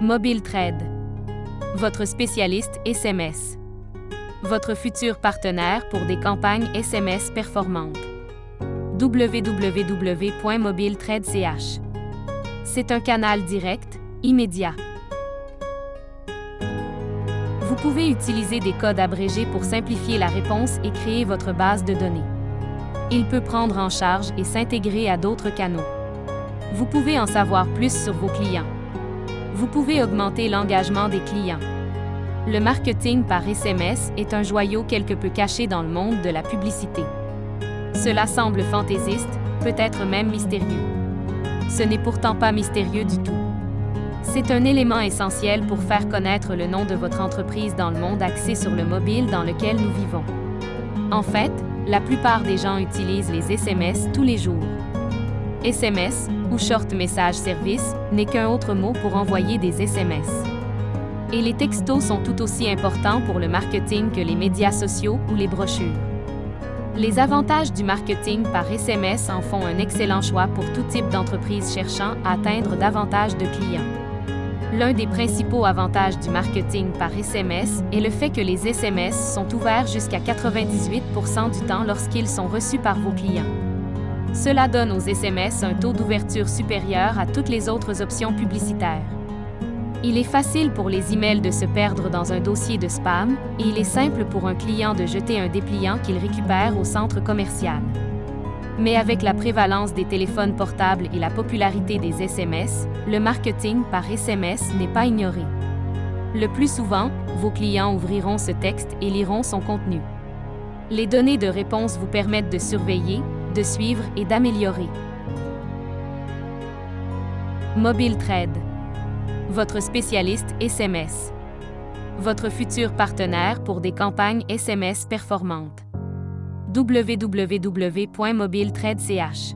Mobile Trade. Votre spécialiste SMS. Votre futur partenaire pour des campagnes SMS performantes. www.mobiletrade.ch. C'est un canal direct, immédiat. Vous pouvez utiliser des codes abrégés pour simplifier la réponse et créer votre base de données. Il peut prendre en charge et s'intégrer à d'autres canaux. Vous pouvez en savoir plus sur vos clients. Vous pouvez augmenter l'engagement des clients. Le marketing par SMS est un joyau quelque peu caché dans le monde de la publicité. Cela semble fantaisiste, peut-être même mystérieux. Ce n'est pourtant pas mystérieux du tout. C'est un élément essentiel pour faire connaître le nom de votre entreprise dans le monde axé sur le mobile dans lequel nous vivons. En fait, la plupart des gens utilisent les SMS tous les jours. SMS, ou Short Message Service, n'est qu'un autre mot pour envoyer des SMS. Et les textos sont tout aussi importants pour le marketing que les médias sociaux ou les brochures. Les avantages du marketing par SMS en font un excellent choix pour tout type d'entreprise cherchant à atteindre davantage de clients. L'un des principaux avantages du marketing par SMS est le fait que les SMS sont ouverts jusqu'à 98% du temps lorsqu'ils sont reçus par vos clients. Cela donne aux SMS un taux d'ouverture supérieur à toutes les autres options publicitaires. Il est facile pour les emails de se perdre dans un dossier de spam et il est simple pour un client de jeter un dépliant qu'il récupère au centre commercial. Mais avec la prévalence des téléphones portables et la popularité des SMS, le marketing par SMS n'est pas ignoré. Le plus souvent, vos clients ouvriront ce texte et liront son contenu. Les données de réponse vous permettent de surveiller, de suivre et d'améliorer. Mobile Trade. Votre spécialiste SMS. Votre futur partenaire pour des campagnes SMS performantes www.mobiletrade.ch